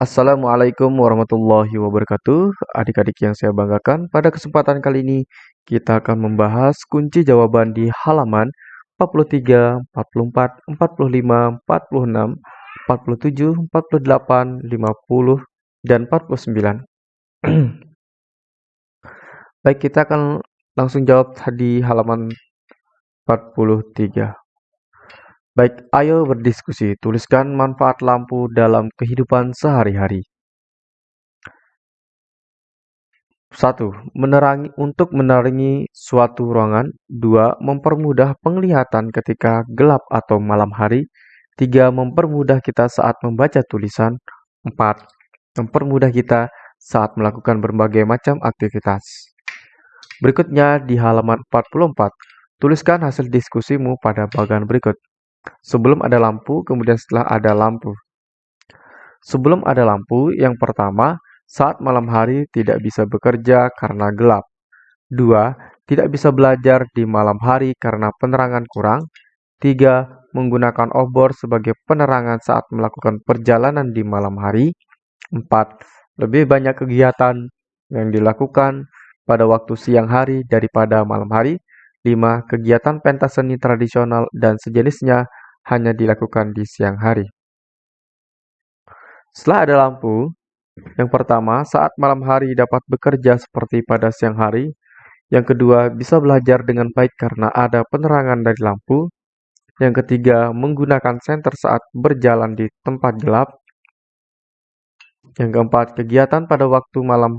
Assalamualaikum warahmatullahi wabarakatuh. Adik-adik yang saya banggakan, pada kesempatan kali ini kita akan membahas kunci jawaban di halaman 43, 44, 45, 46, 47, 48, 50, dan 49. Baik, kita akan langsung jawab di halaman 43. Baik, ayo berdiskusi. Tuliskan manfaat lampu dalam kehidupan sehari-hari. 1. Menerangi untuk menerangi suatu ruangan. 2. Mempermudah penglihatan ketika gelap atau malam hari. 3. Mempermudah kita saat membaca tulisan. 4. Mempermudah kita saat melakukan berbagai macam aktivitas. Berikutnya di halaman 44, tuliskan hasil diskusimu pada bagian berikut. Sebelum ada lampu, kemudian setelah ada lampu. Sebelum ada lampu, yang pertama, saat malam hari tidak bisa bekerja karena gelap. Dua, tidak bisa belajar di malam hari karena penerangan kurang. Tiga, menggunakan obor sebagai penerangan saat melakukan perjalanan di malam hari. Empat, lebih banyak kegiatan yang dilakukan pada waktu siang hari daripada malam hari. 5. Kegiatan pentas seni tradisional dan sejenisnya hanya dilakukan di siang hari. Setelah ada lampu, yang pertama, saat malam hari dapat bekerja seperti pada siang hari. Yang kedua, bisa belajar dengan baik karena ada penerangan dari lampu. Yang ketiga, menggunakan senter saat berjalan di tempat gelap. Yang keempat, kegiatan pada waktu malam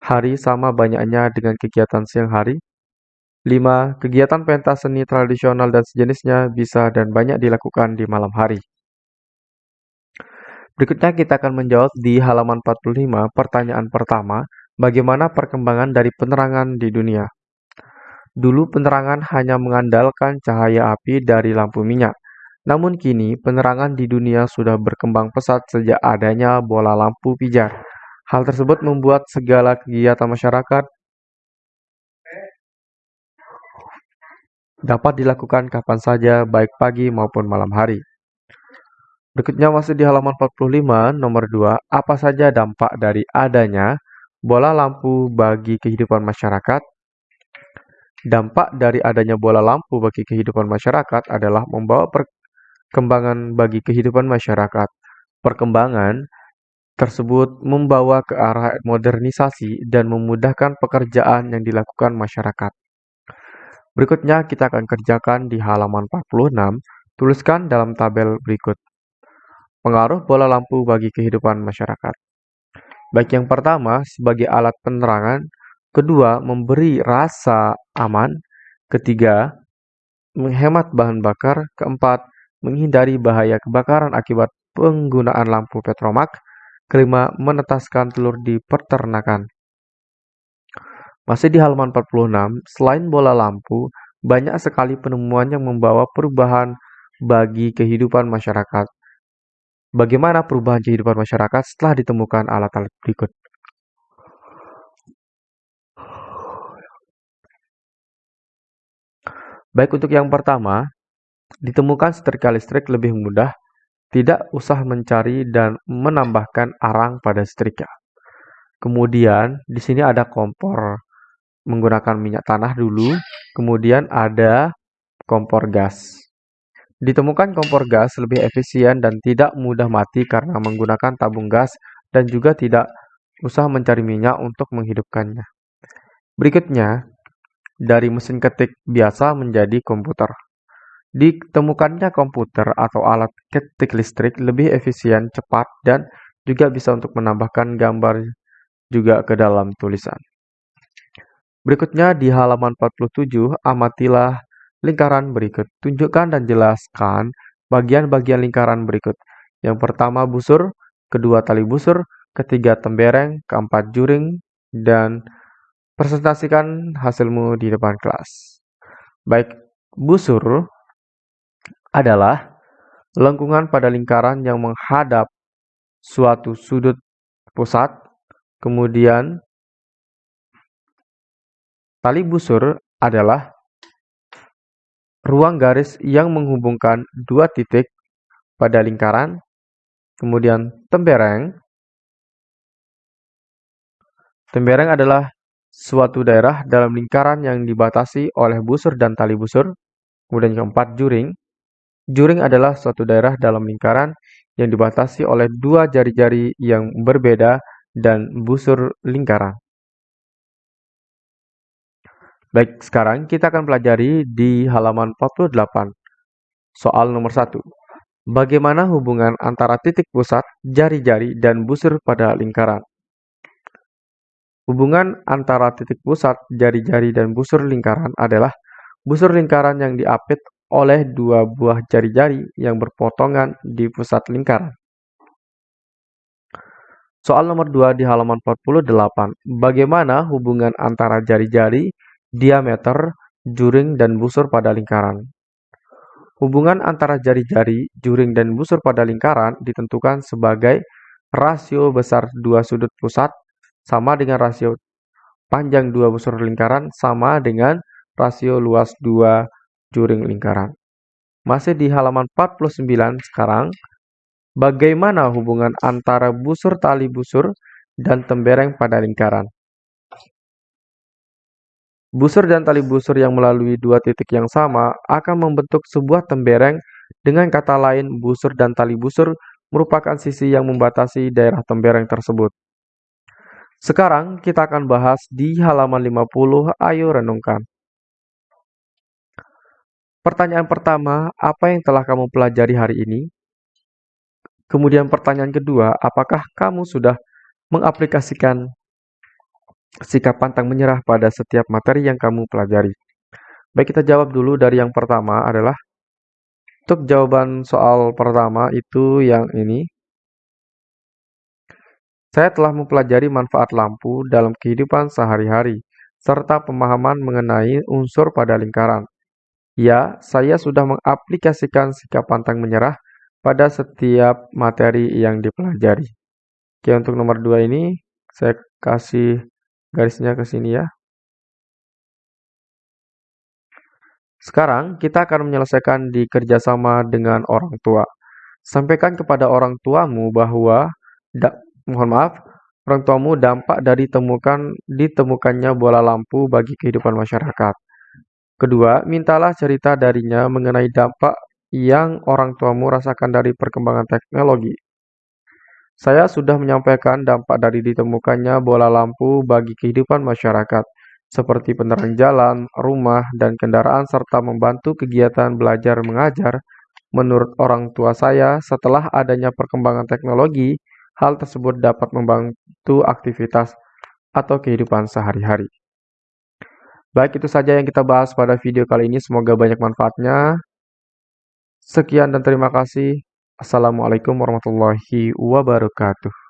hari sama banyaknya dengan kegiatan siang hari. 5. Kegiatan pentas seni tradisional dan sejenisnya bisa dan banyak dilakukan di malam hari. Berikutnya kita akan menjawab di halaman 45 pertanyaan pertama, bagaimana perkembangan dari penerangan di dunia? Dulu penerangan hanya mengandalkan cahaya api dari lampu minyak. Namun kini penerangan di dunia sudah berkembang pesat sejak adanya bola lampu pijar. Hal tersebut membuat segala kegiatan masyarakat dapat dilakukan kapan saja, baik pagi maupun malam hari. Berikutnya masih di halaman 45, nomor 2, apa saja dampak dari adanya bola lampu bagi kehidupan masyarakat? Dampak dari adanya bola lampu bagi kehidupan masyarakat adalah membawa perkembangan bagi kehidupan masyarakat. Perkembangan tersebut membawa ke arah modernisasi dan memudahkan pekerjaan yang dilakukan masyarakat. Berikutnya kita akan kerjakan di halaman 46, tuliskan dalam tabel berikut. Pengaruh bola lampu bagi kehidupan masyarakat. Baik yang pertama, sebagai alat penerangan. Kedua, memberi rasa aman. Ketiga, menghemat bahan bakar. Keempat, menghindari bahaya kebakaran akibat penggunaan lampu petromak. Kelima, menetaskan telur di peternakan. Masih di halaman 46, selain bola lampu, banyak sekali penemuan yang membawa perubahan bagi kehidupan masyarakat. Bagaimana perubahan kehidupan masyarakat setelah ditemukan alat-alat berikut? Baik untuk yang pertama, ditemukan setrika listrik lebih mudah, tidak usah mencari dan menambahkan arang pada setrika. Kemudian di sini ada kompor menggunakan minyak tanah dulu, kemudian ada kompor gas. Ditemukan kompor gas lebih efisien dan tidak mudah mati karena menggunakan tabung gas dan juga tidak usah mencari minyak untuk menghidupkannya. Berikutnya, dari mesin ketik biasa menjadi komputer. Ditemukannya komputer atau alat ketik listrik lebih efisien, cepat, dan juga bisa untuk menambahkan gambar juga ke dalam tulisan. Berikutnya di halaman 47, amatilah lingkaran berikut. Tunjukkan dan jelaskan bagian-bagian lingkaran berikut. Yang pertama busur, kedua tali busur, ketiga tembereng, keempat juring, dan presentasikan hasilmu di depan kelas. Baik, busur adalah lengkungan pada lingkaran yang menghadap suatu sudut pusat, kemudian Tali busur adalah ruang garis yang menghubungkan dua titik pada lingkaran. Kemudian tembereng Tembereng adalah suatu daerah dalam lingkaran yang dibatasi oleh busur dan tali busur. Kemudian keempat, juring. Juring adalah suatu daerah dalam lingkaran yang dibatasi oleh dua jari-jari yang berbeda dan busur lingkaran. Baik, sekarang kita akan pelajari di halaman 48. Soal nomor 1. Bagaimana hubungan antara titik pusat, jari-jari, dan busur pada lingkaran? Hubungan antara titik pusat, jari-jari, dan busur lingkaran adalah busur lingkaran yang diapit oleh dua buah jari-jari yang berpotongan di pusat lingkaran. Soal nomor 2 di halaman 48. Bagaimana hubungan antara jari-jari diameter, juring, dan busur pada lingkaran. Hubungan antara jari-jari, juring, dan busur pada lingkaran ditentukan sebagai rasio besar dua sudut pusat sama dengan rasio panjang dua busur lingkaran sama dengan rasio luas dua juring lingkaran. Masih di halaman 49 sekarang, bagaimana hubungan antara busur tali busur dan tembereng pada lingkaran? Busur dan tali busur yang melalui dua titik yang sama akan membentuk sebuah tembereng. Dengan kata lain, busur dan tali busur merupakan sisi yang membatasi daerah tembereng tersebut. Sekarang kita akan bahas di halaman 50, ayo renungkan. Pertanyaan pertama, apa yang telah kamu pelajari hari ini? Kemudian pertanyaan kedua, apakah kamu sudah mengaplikasikan sikap pantang menyerah pada setiap materi yang kamu pelajari. Baik, kita jawab dulu dari yang pertama adalah untuk jawaban soal pertama itu yang ini. Saya telah mempelajari manfaat lampu dalam kehidupan sehari-hari, serta pemahaman mengenai unsur pada lingkaran. Ya, saya sudah mengaplikasikan sikap pantang menyerah pada setiap materi yang dipelajari. Oke, untuk nomor dua ini, saya kasih garisnya ke sini ya. Sekarang kita akan menyelesaikan di kerjasama dengan orang tua. Sampaikan kepada orang tuamu bahwa, da, mohon maaf, orang tuamu dampak dari temukan ditemukannya bola lampu bagi kehidupan masyarakat. Kedua, mintalah cerita darinya mengenai dampak yang orang tuamu rasakan dari perkembangan teknologi. Saya sudah menyampaikan dampak dari ditemukannya bola lampu bagi kehidupan masyarakat, seperti penerangan jalan, rumah, dan kendaraan serta membantu kegiatan belajar mengajar. Menurut orang tua saya, setelah adanya perkembangan teknologi, hal tersebut dapat membantu aktivitas atau kehidupan sehari-hari. Baik, itu saja yang kita bahas pada video kali ini. Semoga banyak manfaatnya. Sekian dan terima kasih. Assalamualaikum warahmatullahi wabarakatuh.